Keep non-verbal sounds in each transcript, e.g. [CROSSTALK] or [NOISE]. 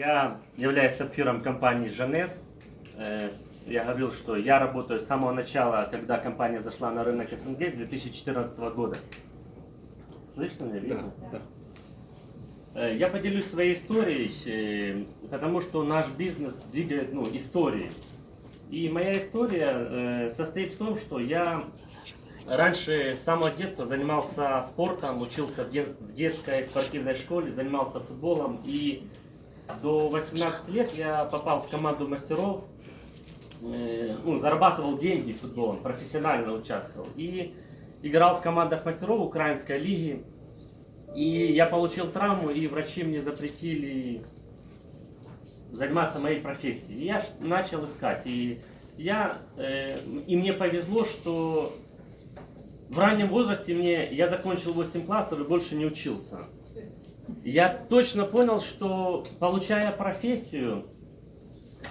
Я являюсь сапфиром компании «Жанес». Э, Я говорил, что я работаю с самого начала, когда компания зашла на рынок СНГ с 2014 года. Слышно меня? Видно? Да, да. Э, Я поделюсь своей историей, э, потому что наш бизнес двигает ну, историей. И моя история состоит в том, что я раньше с самого детства занимался спортом, учился в детской спортивной школе, занимался футболом. И до 18 лет я попал в команду мастеров, э, ну, зарабатывал деньги футболом, профессионально участвовал. И играл в командах мастеров Украинской лиги. И я получил травму, и врачи мне запретили заниматься моей профессией. И я начал искать. И, я, э, и мне повезло, что в раннем возрасте мне, я закончил 8 классов и больше не учился. Я точно понял, что получая профессию,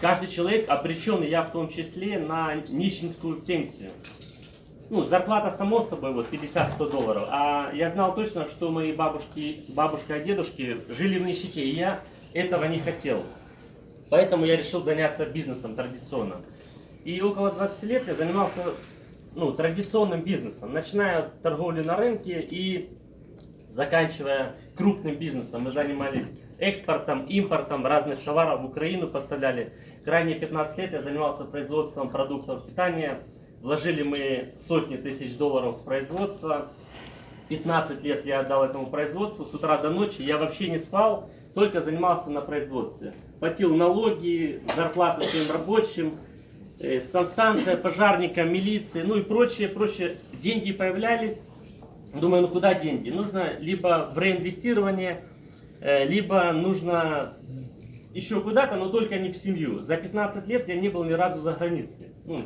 каждый человек обречен, я в том числе, на нищенскую пенсию. Ну, зарплата само собой вот 50-100 долларов. А я знал точно, что мои бабушки, бабушка и дедушки жили в нищете, и я этого не хотел. Поэтому я решил заняться бизнесом традиционным. И около 20 лет я занимался ну, традиционным бизнесом, начиная от торговли на рынке и заканчивая крупным бизнесом. Мы занимались экспортом, импортом разных товаров в Украину, поставляли. Крайне 15 лет я занимался производством продуктов питания. Вложили мы сотни тысяч долларов в производство. 15 лет я отдал этому производству, с утра до ночи я вообще не спал, только занимался на производстве. Платил налоги, зарплаты своим рабочим, э, санстанция, пожарникам, милиции, ну и прочее, прочее. Деньги появлялись. Думаю, ну куда деньги? Нужно либо в реинвестирование, э, либо нужно еще куда-то, но только не в семью. За 15 лет я не был ни разу за границей. Ну,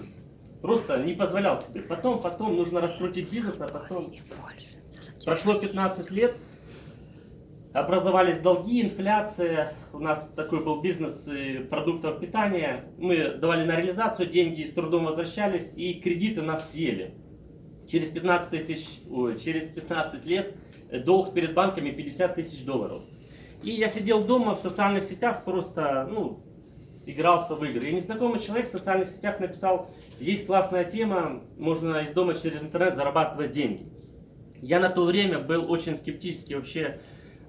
просто не позволял себе. Потом, потом нужно раскрутить бизнес, а потом... Прошло 15 лет, образовались долги, инфляция. У нас такой был бизнес продуктов питания. Мы давали на реализацию деньги, с трудом возвращались, и кредиты нас съели. Через 15, тысяч, ой, через 15 лет э, долг перед банками 50 тысяч долларов. И я сидел дома в социальных сетях, просто ну, игрался в игры. И незнакомый человек в социальных сетях написал, есть классная тема, можно из дома через интернет зарабатывать деньги. Я на то время был очень скептически вообще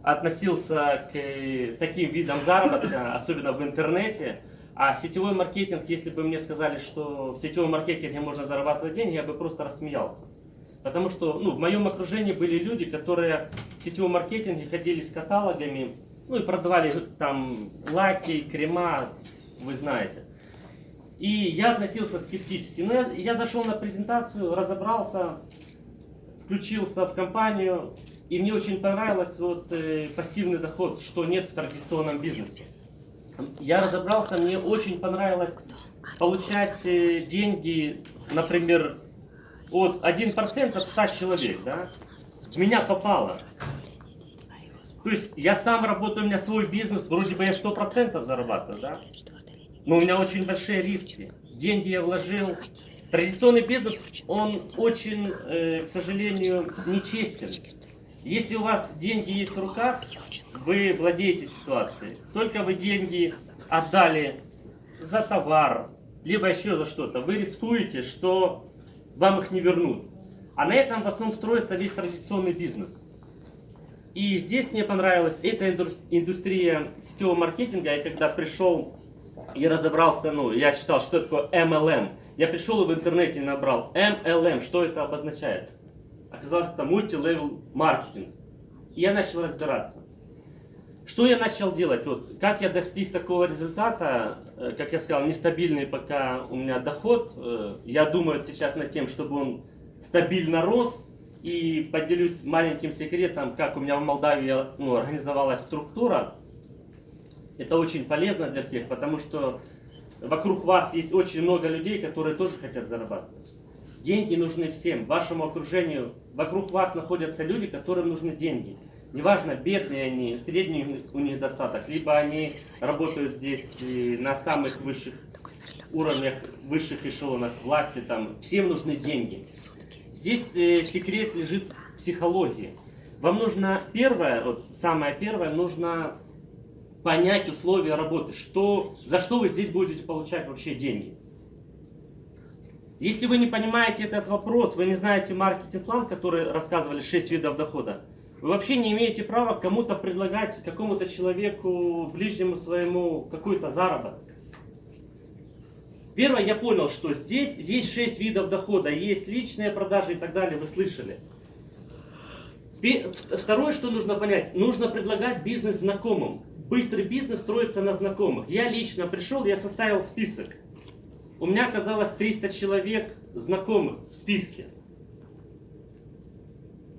относился к э, таким видам заработка, [LAUGHS] особенно в интернете. А сетевой маркетинг, если бы мне сказали, что в сетевом маркетинге можно зарабатывать деньги, я бы просто рассмеялся. Потому что ну, в моем окружении были люди, которые в сетевом маркетинге ходили с каталогами, ну и продавали там лаки, крема, вы знаете. И я относился скептически. Но я, я зашел на презентацию, разобрался, включился в компанию, и мне очень понравилось вот э, пассивный доход, что нет в традиционном бизнесе. Я разобрался, мне очень понравилось получать э, деньги, например, от 1% от 100 человек, да, в меня попало. То есть я сам работаю, у меня свой бизнес, вроде бы я 100% зарабатываю, да, но у меня очень большие риски. Деньги я вложил. Традиционный бизнес, он очень, э, к сожалению, нечестен. Если у вас деньги есть в руках, вы владеете ситуацией. Только вы деньги отдали за товар, либо еще за что-то, вы рискуете, что вам их не вернут. А на этом в основном строится весь традиционный бизнес. И здесь мне понравилась эта инду- индустрия сетевого маркетинга. Я когда пришел и разобрался, ну, я читал, что такое MLM. Я пришел и в интернете набрал MLM, что это обозначает. Оказалось, это multi-level маркетинг. И я начал разбираться. Что я начал делать? Вот, как я достиг такого результата, э, как я сказал, нестабильный пока у меня доход. Э, Я думаю сейчас над тем, чтобы он стабильно рос. И поделюсь маленьким секретом, как у меня в Молдавии ну, организовалась структура. Это очень полезно для всех, потому что вокруг вас есть очень много людей, которые тоже хотят зарабатывать. Деньги нужны всем, вашему окружению. Вокруг вас находятся люди, которым нужны деньги. Неважно, бедные они, средний у них достаток, либо они работают здесь на самых высших уровнях, высших эшелонах власти, там, всем нужны деньги. Здесь э, секрет лежит в психологии. Вам нужно первое, вот самое первое, нужно понять условия работы, что, за что вы здесь будете получать вообще деньги. Если вы не понимаете этот вопрос, вы не знаете маркетинг-план, который рассказывали 6 видов дохода, вы вообще не имеете права кому-то предлагать, какому-то человеку, ближнему своему, какой-то заработок. Первое, я понял, что здесь есть 6 видов дохода, есть личные продажи и так далее, вы слышали. Второе, что нужно понять, нужно предлагать бизнес знакомым. Быстрый бизнес строится на знакомых. Я лично пришел, я составил список. У меня оказалось 300 человек знакомых в списке.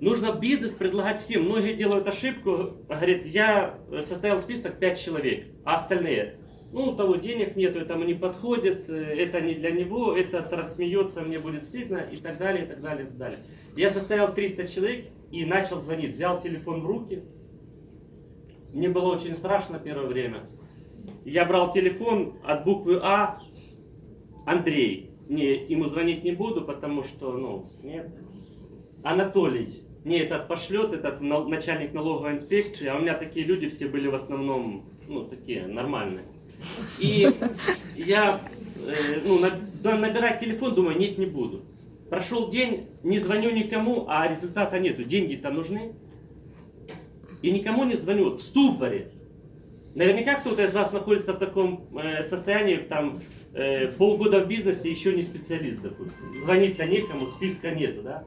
Нужно бизнес предлагать всем. Многие делают ошибку, говорят, я составил список 5 человек, а остальные, ну, у того денег нет, этому не подходит, э, это не для него, этот рассмеется, мне будет стыдно и так далее, и так далее, и так далее. Я составил 300 человек и начал звонить, взял телефон в руки. Мне было очень страшно первое время. Я брал телефон от буквы А, Андрей. Не, ему звонить не буду, потому что, ну, нет. Анатолий. Не, этот пошлет, этот начальник налоговой инспекции, а у меня такие люди все были в основном, ну, такие, нормальные. И я, э, ну, набирать телефон, думаю, нет, не буду. Прошел день, не звоню никому, а результата нету. Деньги-то нужны. И никому не звоню, в ступоре. Наверняка кто-то из вас находится в таком э, состоянии, там, э, полгода в бизнесе, еще не специалист, допустим. Звонить-то некому, списка нету, да?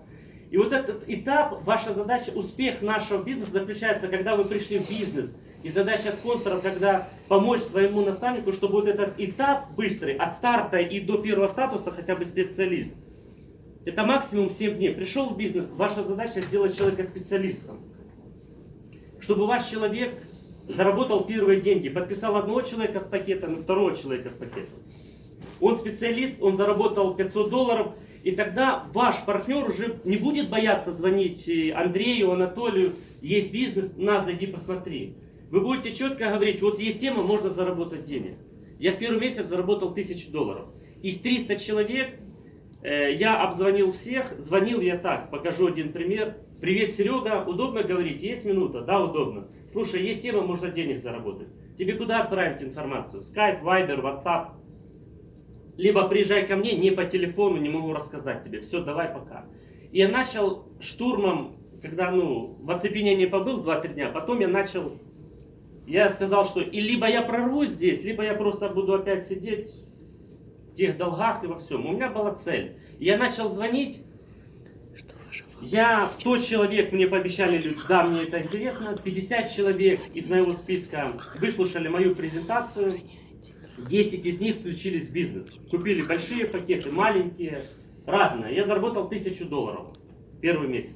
И вот этот этап, ваша задача, успех нашего бизнеса заключается, когда вы пришли в бизнес. И задача спонсора, когда помочь своему наставнику, чтобы вот этот этап быстрый, от старта и до первого статуса хотя бы специалист. Это максимум 7 дней. Пришел в бизнес, ваша задача сделать человека специалистом. Чтобы ваш человек заработал первые деньги, подписал одного человека с пакетом и второго человека с пакетом. Он специалист, он заработал 500 долларов, и тогда ваш партнер уже не будет бояться звонить э, Андрею, Анатолию, есть бизнес, на, зайди посмотри. Вы будете четко говорить, вот есть тема, можно заработать денег. Я в первый месяц заработал 1000 долларов. Из 300 человек э, я обзвонил всех, звонил я так, покажу один пример. Привет, Серега, удобно говорить? Есть минута? Да, удобно. Слушай, есть тема, можно денег заработать. Тебе куда отправить информацию? Skype, Viber, WhatsApp? Либо приезжай ко мне, не по телефону, не могу рассказать тебе. Все, давай пока. И я начал штурмом, когда ну, в оцепенении побыл 2-3 дня, потом я начал, я сказал, что и либо я прорвусь здесь, либо я просто буду опять сидеть в тех долгах и во всем. У меня была цель. Я начал звонить, я 100 человек мне пообещали, да, мне это интересно, 50 человек из моего списка выслушали мою презентацию, 10 из них включились в бизнес. Купили большие пакеты, маленькие, разные. Я заработал 1000 долларов в первый месяц.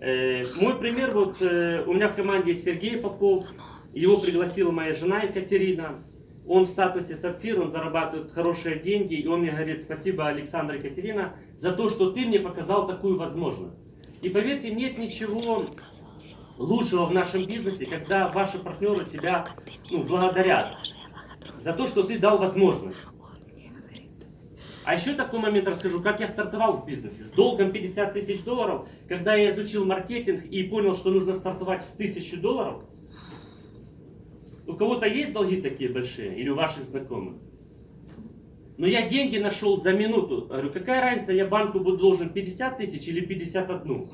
Э, мой пример, вот э, у меня в команде Сергей Попов, его пригласила моя жена Екатерина. Он в статусе сапфир, он зарабатывает хорошие деньги, и он мне говорит, спасибо, Александр Екатерина, за то, что ты мне показал такую возможность. И поверьте, нет ничего лучшего в нашем бизнесе, когда ваши партнеры тебя ну, благодарят за то, что ты дал возможность. А еще такой момент расскажу, как я стартовал в бизнесе. С долгом 50 тысяч долларов, когда я изучил маркетинг и понял, что нужно стартовать с 1000 долларов, у кого-то есть долги такие большие или у ваших знакомых? Но я деньги нашел за минуту. Говорю, какая разница, я банку буду должен 50 тысяч или 51?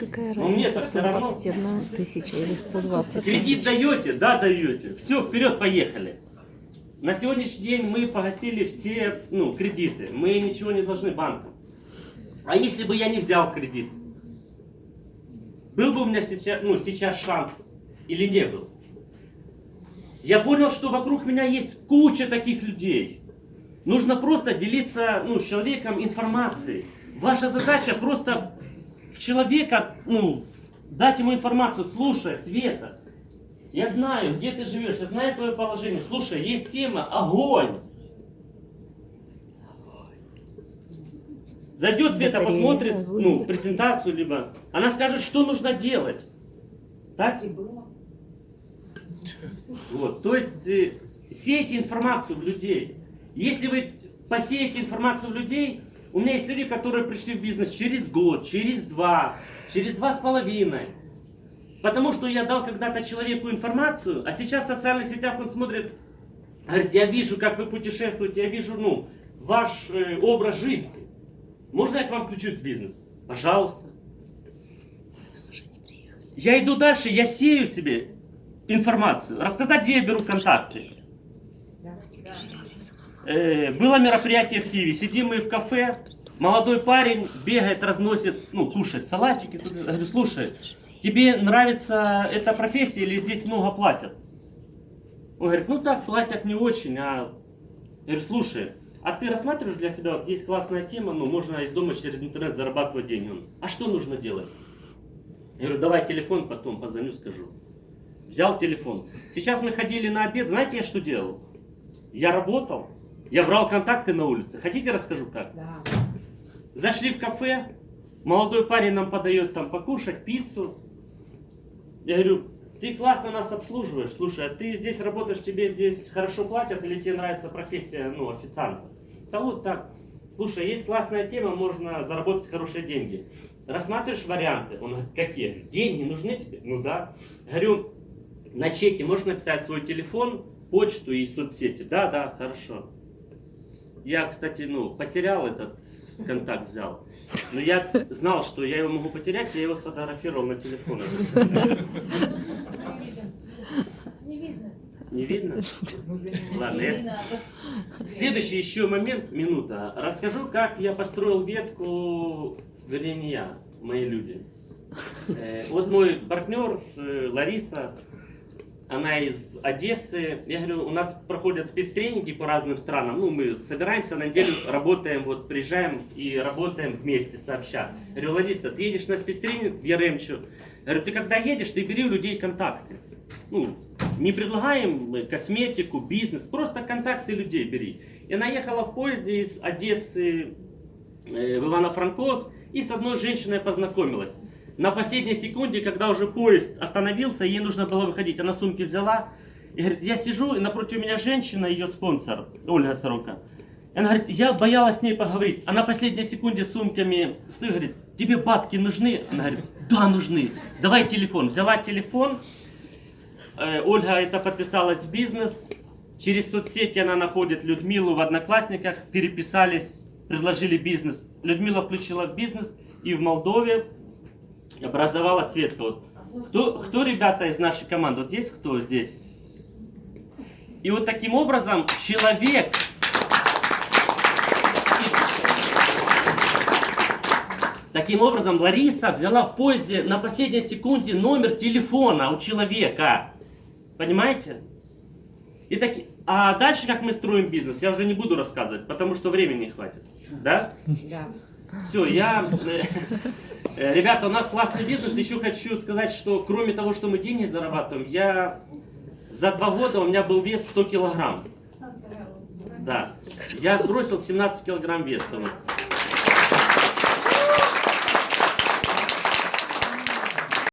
Какая разница, мне 121 тысяча или 120 Кредит даете? Да, даете. Все, вперед, поехали. На сегодняшний день мы погасили все ну, кредиты. Мы ничего не должны банкам. А если бы я не взял кредит? Был бы у меня сейчас, ну, сейчас шанс или не был? Я понял, что вокруг меня есть куча таких людей. Нужно просто делиться ну, с человеком информацией. Ваша задача просто в человека, ну, дать ему информацию, слушай, Света, я знаю, где ты живешь, я знаю твое положение. Слушай, есть тема, огонь. Зайдет Света, посмотрит ну, презентацию, либо она скажет, что нужно делать. Так и было. Вот, то есть э, сеять информацию в людей. Если вы посеете информацию в людей, у меня есть люди, которые пришли в бизнес через год, через два, через два с половиной. Потому что я дал когда-то человеку информацию, а сейчас в социальных сетях он смотрит, говорит, я вижу, как вы путешествуете, я вижу, ну, ваш э, образ жизни. Можно я к вам включусь в бизнес? Пожалуйста. Я иду дальше, я сею себе информацию. Рассказать, где я беру контакты. Э, было мероприятие в Киеве, сидим мы в кафе, молодой парень бегает, разносит, ну, кушает салатики. Тут, я говорю, слушай, тебе нравится эта профессия или здесь много платят? Он говорит, ну так, платят не очень, а... Я говорю, слушай, а ты рассматриваешь для себя, вот есть классная тема, ну, можно из дома через интернет зарабатывать деньги. Он, а что нужно делать? Я говорю, давай телефон, потом позвоню, скажу. Взял телефон. Сейчас мы ходили на обед, знаете, я что делал? Я работал, я брал контакты на улице. Хотите, расскажу как? Да. Зашли в кафе, молодой парень нам подает там покушать, пиццу. Я говорю, ты классно нас обслуживаешь, слушай, а ты здесь работаешь, тебе здесь хорошо платят или тебе нравится профессия, ну, официанта? Да вот так. Слушай, есть классная тема, можно заработать хорошие деньги. Рассматриваешь варианты? Он говорит, какие? Деньги нужны тебе? Ну да. Говорю, на чеке можешь написать свой телефон, почту и соцсети? Да, да, хорошо. Я, кстати, ну, потерял этот контакт, взял. Но я знал, что я его могу потерять, я его сфотографировал на телефон. Не видно. Не видно? Ладно, я-. Следующий еще момент, минута. Расскажу, как я построил ветку, вернее не я, мои люди. Э, Вот мой партнер э, Лариса, она из Одессы. Я говорю, у нас проходят спецтренинги по разным странам. Ну, мы собираемся на неделю, работаем, вот приезжаем и работаем вместе сообща. Я говорю, Лариса, ты едешь на спецтренинг в Яремчу. Я говорю, ты когда едешь, ты бери у людей контакты. Ну, не предлагаем косметику, бизнес, просто контакты людей бери. И она ехала в поезде из Одессы э, в Ивано-Франковск и с одной женщиной познакомилась. На последней секунде, когда уже поезд остановился, ей нужно было выходить, она сумки взяла и говорит, я сижу, и напротив меня женщина, ее спонсор, Ольга Сорока. И она говорит, я боялась с ней поговорить. А на последней секунде сумками стоит, говорит, тебе бабки нужны? Она говорит, да, нужны. Давай телефон. Взяла телефон, Э, Ольга это подписалась в бизнес. Через соцсети она находит Людмилу в Одноклассниках, переписались, предложили бизнес. Людмила включила бизнес и в Молдове образовала Светка. Вот. Кто, кто, ребята, из нашей команды? Вот есть кто здесь? И вот таким образом человек... Таким образом, Лариса взяла в поезде на последней секунде номер телефона у человека. Понимаете? И таки... А дальше, как мы строим бизнес, я уже не буду рассказывать, потому что времени не хватит. Да? Да. Все, я... э, э, Ребята, у нас классный бизнес. Еще хочу сказать, что кроме того, что мы деньги зарабатываем, я... За два года у меня был вес 100 килограмм. Да. Я сбросил 17 килограмм веса.